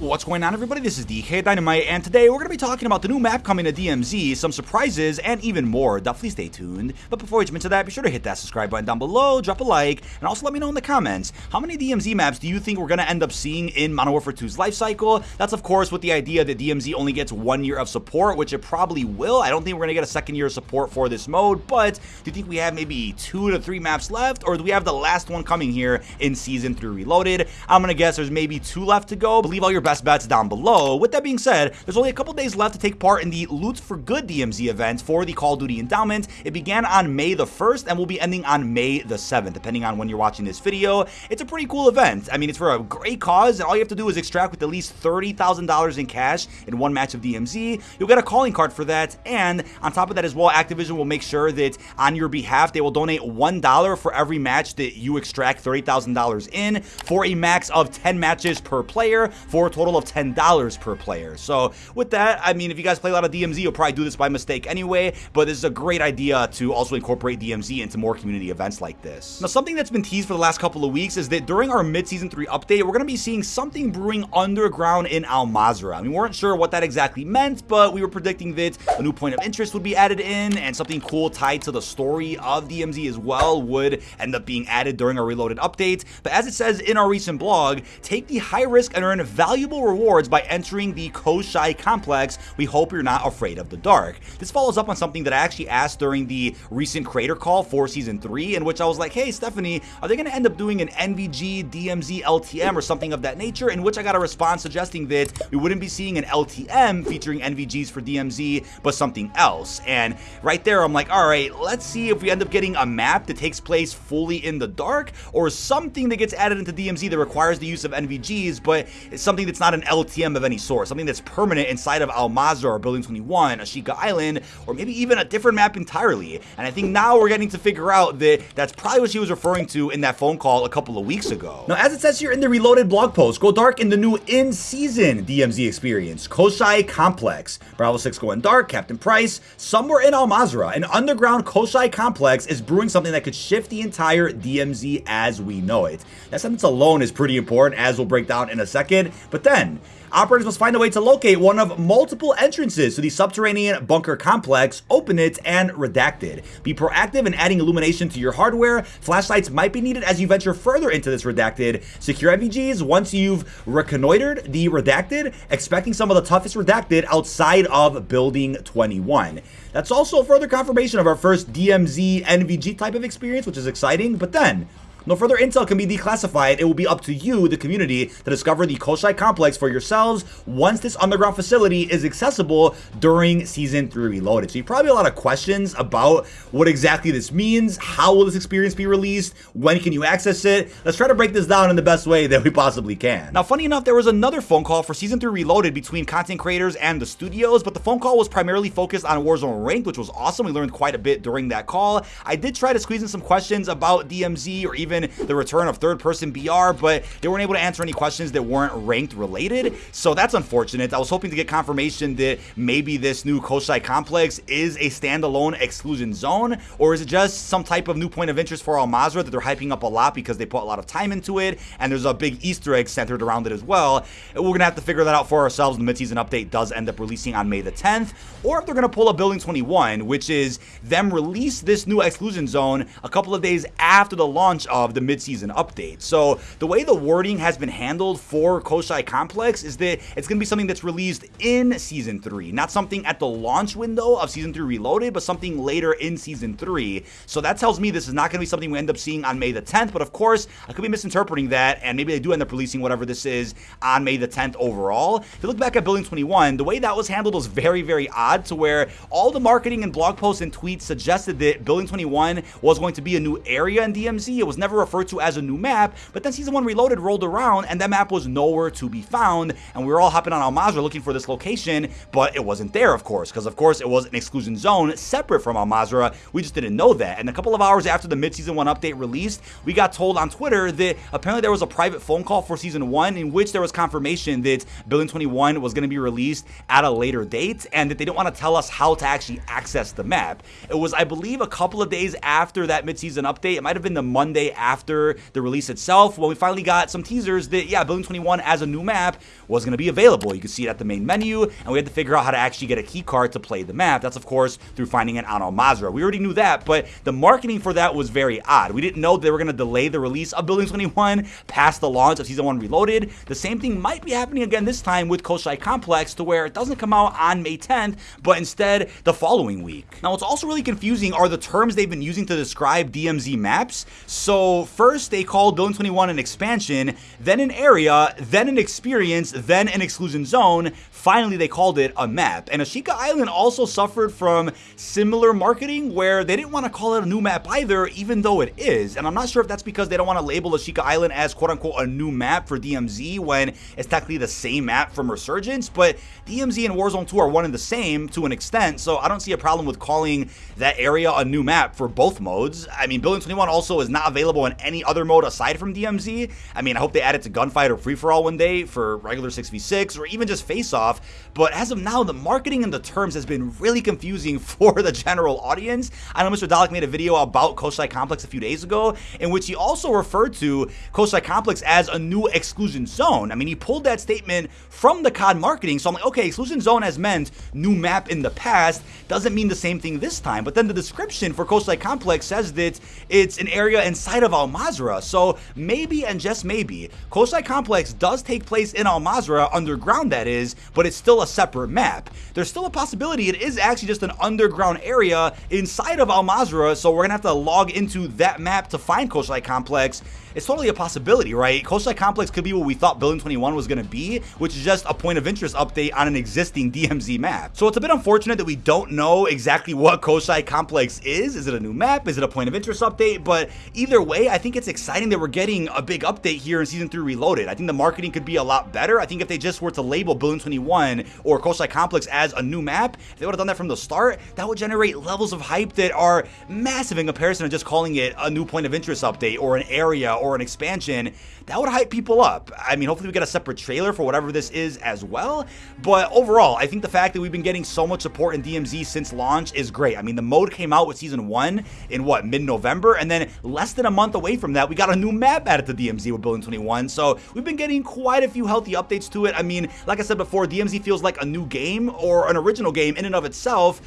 What's going on everybody, this is DK Dynamite, and today we're going to be talking about the new map coming to DMZ, some surprises, and even more. Definitely stay tuned. But before we jump into that, be sure to hit that subscribe button down below, drop a like, and also let me know in the comments, how many DMZ maps do you think we're going to end up seeing in Modern Warfare 2's life cycle? That's of course with the idea that DMZ only gets one year of support, which it probably will. I don't think we're going to get a second year of support for this mode, but do you think we have maybe two to three maps left, or do we have the last one coming here in Season 3 Reloaded? I'm going to guess there's maybe two left to go. Believe all your best bets down below. With that being said, there's only a couple days left to take part in the Loot for Good DMZ event for the Call of Duty Endowment. It began on May the 1st and will be ending on May the 7th, depending on when you're watching this video. It's a pretty cool event. I mean, it's for a great cause, and all you have to do is extract with at least $30,000 in cash in one match of DMZ. You'll get a calling card for that, and on top of that as well, Activision will make sure that on your behalf, they will donate $1 for every match that you extract $30,000 in for a max of 10 matches per player for total of 10 $10 per player. So with that, I mean, if you guys play a lot of DMZ, you'll probably do this by mistake anyway, but this is a great idea to also incorporate DMZ into more community events like this. Now, something that's been teased for the last couple of weeks is that during our mid-season 3 update, we're going to be seeing something brewing underground in Al Mazrah. I we weren't sure what that exactly meant, but we were predicting that a new point of interest would be added in, and something cool tied to the story of DMZ as well would end up being added during our reloaded update. But as it says in our recent blog, take the high risk and earn valuable rewards by entering the Koschei complex. We hope you're not afraid of the dark. This follows up on something that I actually asked during the recent creator call for season 3 in which I was like, hey Stephanie, are they going to end up doing an NVG, DMZ, LTM or something of that nature? In which I got a response suggesting that we wouldn't be seeing an LTM featuring NVGs for DMZ, but something else. And right there, I'm like, all right, let's see if we end up getting a map that takes place fully in the dark or something that gets added into DMZ that requires the use of NVGs, but it's something that's not an LTM of any sort, something that's permanent inside of Al Mazrah or Building 21, Ashika Island, or maybe even a different map entirely. And I think now we're getting to figure out that that's probably what she was referring to in that phone call a couple of weeks ago. Now, as it says here in the Reloaded blog post, go dark in the new in-season DMZ experience, Koschei Complex. Bravo 6 going dark, Captain Price, somewhere in Al Mazrah, an underground Koschei complex is brewing something that could shift the entire DMZ as we know it. That sentence alone is pretty important, as we'll break down in a second. But then, Operators must find a way to locate one of multiple entrances to the subterranean bunker complex, open it, and redact it. Be proactive in adding illumination to your hardware. Flashlights might be needed as you venture further into this redacted. Secure NVGs once you've reconnoitered the redacted, expecting some of the toughest redacted outside of Building 21. That's also further confirmation of our first DMZ NVG type of experience, which is exciting, but then no further intel can be declassified. It will be up to you, the community, to discover the Koschei complex for yourselves once this underground facility is accessible during Season 3 Reloaded. So you probably have a lot of questions about what exactly this means, how will this experience be released, when can you access it? Let's try to break this down in the best way that we possibly can. Now, funny enough, there was another phone call for Season 3 Reloaded between content creators and the studios, but the phone call was primarily focused on Warzone Ranked, which was awesome. We learned quite a bit during that call. I did try to squeeze in some questions about DMZ or even the return of third-person BR, but they weren't able to answer any questions that weren't ranked related. So that's unfortunate. I was hoping to get confirmation that maybe this new Koschei complex is a standalone exclusion zone, or is it just some type of new point of interest for Al Mazrah that they're hyping up a lot because they put a lot of time into it, and there's a big Easter egg centered around it as well. We're going to have to figure that out for ourselves when the midseason update does end up releasing on May the 10th, or if they're going to pull a Building 21, which is them release this new exclusion zone a couple of days after the launch of of the midseason update. So the way the wording has been handled for Koschei Complex is that it's going to be something that's released in Season 3, not something at the launch window of Season 3 Reloaded, but something later in Season 3. So that tells me this is not going to be something we end up seeing on May the 10th, but of course, I could be misinterpreting that, and maybe they do end up releasing whatever this is on May the 10th overall. If you look back at Building 21, the way that was handled was very, very odd to where all the marketing and blog posts and tweets suggested that Building 21 was going to be a new area in DMZ. It was never referred to as a new map, but then Season 1 Reloaded rolled around and that map was nowhere to be found, and we were all hopping on Al Mazrah looking for this location, but it wasn't there, of course, because of course it was an exclusion zone separate from Al Mazrah. We just didn't know that. And a couple of hours after the mid-season 1 update released, we got told on Twitter that apparently there was a private phone call for Season 1 in which there was confirmation that Building 21 was going to be released at a later date, and that they didn't want to tell us how to actually access the map. It was, I believe, a couple of days after that mid-season update. It might have been the Monday after the release itself when we finally got some teasers that, yeah, Building 21 as a new map was going to be available. You could see it at the main menu, and we had to figure out how to actually get a key card to play the map. That's, of course, through finding it on Al Mazrah. We already knew that, but the marketing for that was very odd. We didn't know they were going to delay the release of Building 21 past the launch of Season 1 Reloaded. The same thing might be happening again this time with Koschei Complex to where it doesn't come out on May 10th, but instead the following week. Now, what's also really confusing are the terms they've been using to describe DMZ maps. So, first they called Building 21 an expansion, then an area, then an experience, then an exclusion zone. Finally, they called it a map. And Ashika Island also suffered from similar marketing where they didn't want to call it a new map either, even though it is. And I'm not sure if that's because they don't want to label Ashika Island as quote unquote a new map for DMZ when it's technically the same map from Resurgence, but DMZ and Warzone 2 are one and the same to an extent, so I don't see a problem with calling that area a new map for both modes. I mean, Building 21 also is not available in any other mode aside from DMZ. I mean, I hope they add it to Gunfight or Free For All one day for regular 6v6 or even just Face Off, but as of now, the marketing and the terms has been really confusing for the general audience. I know Mr. Dalek made a video about Koschei Complex a few days ago, in which he also referred to Koschei Complex as a new exclusion zone. I mean, he pulled that statement from the COD marketing, so I'm like, okay, exclusion zone has meant new map in the past, doesn't mean the same thing this time. But then the description for Koschei Complex says that it's an area inside of Al Mazrah, so maybe and just maybe, Koschei Complex does take place in Al Mazrah, underground that is, but it's still a separate map. There's still a possibility it is actually just an underground area inside of Al Mazrah, so we're gonna have to log into that map to find Koschei Complex. It's totally a possibility, right? Koschei Complex could be what we thought Building 21 was going to be, which is just a point of interest update on an existing DMZ map. So it's a bit unfortunate that we don't know exactly what Koschei Complex is. Is it a new map? Is it a point of interest update? But either way, I think it's exciting that we're getting a big update here in Season 3 Reloaded. I think the marketing could be a lot better. I think if they just were to label Building 21 or Koschei Complex as a new map, if they would have done that from the start, that would generate levels of hype that are massive in comparison to just calling it a new point of interest update or an area or an expansion, that would hype people up. I mean, hopefully we get a separate trailer for whatever this is as well. But overall, I think the fact that we've been getting so much support in DMZ since launch is great. I mean, the mode came out with season one in what, mid-November? And then less than a month away from that, we got a new map added to DMZ with Building 21. So we've been getting quite a few healthy updates to it. I mean, like I said before, DMZ feels like a new game or an original game in and of itself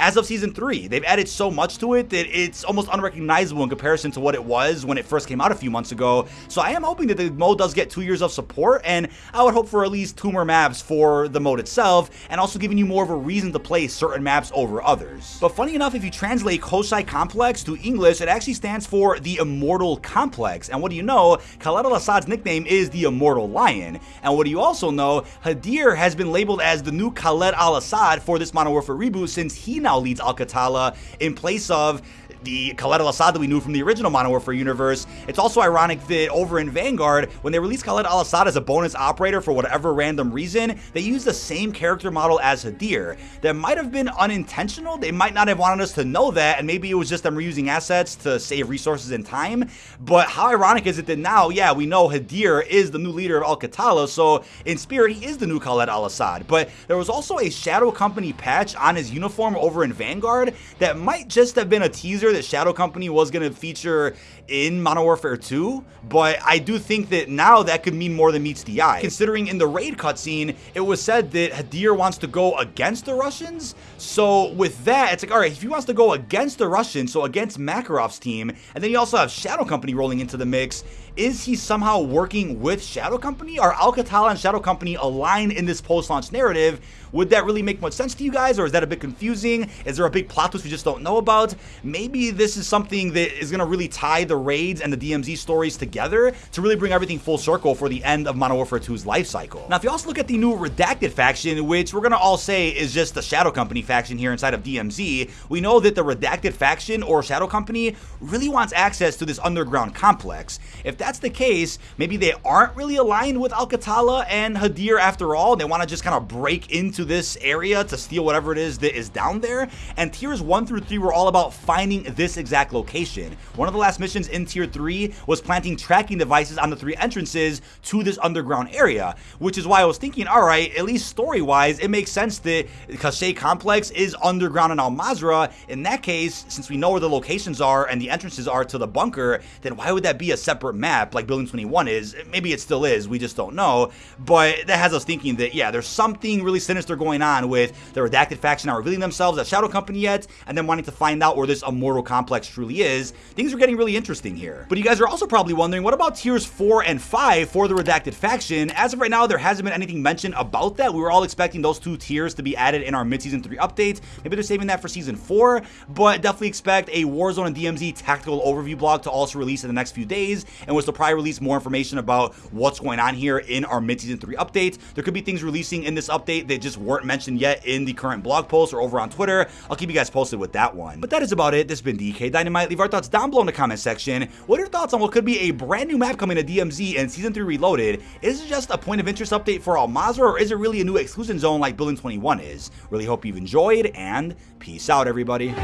as of season three. They've added so much to it that it's almost unrecognizable in comparison to what it was when it first came out a few months ago. So I am hoping that the mode does get two years of support, and I would hope for at least two more maps for the mode itself, and also giving you more of a reason to play certain maps over others. But funny enough, if you translate Koschei Complex to English, it actually stands for the Immortal Complex. And what do you know? Khaled al-Assad's nickname is the Immortal Lion. And what do you also know? Hadir has been labeled as the new Khaled al-Assad for this Modern Warfare reboot since he now leads Al-Qatala in place of the Khaled al-Assad that we knew from the original Modern Warfare universe. It's also ironic that over in Vanguard, when they released Khaled al-Assad as a bonus operator for whatever random reason, they used the same character model as Hadir. That might have been unintentional. They might not have wanted us to know that, and maybe it was just them reusing assets to save resources and time. But how ironic is it that now, yeah, we know Hadir is the new leader of Al-Qatala, so in spirit, he is the new Khaled al-Assad. But there was also a Shadow Company patch on his uniform over in Vanguard that might just have been a teaser that Shadow Company was going to feature in Modern Warfare 2, but I do think that now that could mean more than meets the eye. Considering in the raid cutscene, it was said that Hadir wants to go against the Russians. So with that, it's like, all right, if he wants to go against the Russians, so against Makarov's team, and then you also have Shadow Company rolling into the mix, is he somehow working with Shadow Company? Are Al-Qatala and Shadow Company aligned in this post-launch narrative? Would that really make much sense to you guys, or is that a bit confusing? Is there a big plot twist we just don't know about? Maybe this is something that is going to really tie the raids and the DMZ stories together to really bring everything full circle for the end of Modern Warfare 2's life cycle. Now, if you also look at the new Redacted faction, which we're going to all say is just the Shadow Company faction here inside of DMZ, we know that the Redacted faction or Shadow Company really wants access to this underground complex. If that's the case, maybe they aren't really aligned with Al-Qatala and Hadir after all. They want to just kind of break into this area to steal whatever it is that is down there. And tiers 1 through 3 were all about finding this exact location. One of the last missions in Tier 3 was planting tracking devices on the three entrances to this underground area, which is why I was thinking, alright, at least story-wise, it makes sense that Koschei Complex is underground in Al Mazrah. In that case, since we know where the locations are and the entrances are to the bunker, then why would that be a separate map like Building 21 is? Maybe it still is, we just don't know. But that has us thinking that, yeah, there's something really sinister going on with the Redacted faction not revealing themselves as Shadow Company yet, and then wanting to find out where this Immortal Complex truly is. Things are getting really interesting here. But you guys are also probably wondering, what about tiers 4 and 5 for the Redacted faction? As of right now, there hasn't been anything mentioned about that. We were all expecting those two tiers to be added in our mid-season 3 update. Maybe they're saving that for season 4, but definitely expect a Warzone and DMZ tactical overview blog to also release in the next few days, and which will probably release more information about what's going on here in our mid-season 3 update. There could be things releasing in this update that just weren't mentioned yet in the current blog post or over on Twitter. I'll keep you guys posted with that one. But that is about it. This has been DK Dynamite. Leave our thoughts down below in the comment section. What are your thoughts on what could be a brand new map coming to DMZ and Season 3 Reloaded? Is it just a point of interest update for Al Mazrah, or is it really a new exclusion zone like Building 21 is? Really hope you've enjoyed, and peace out, everybody.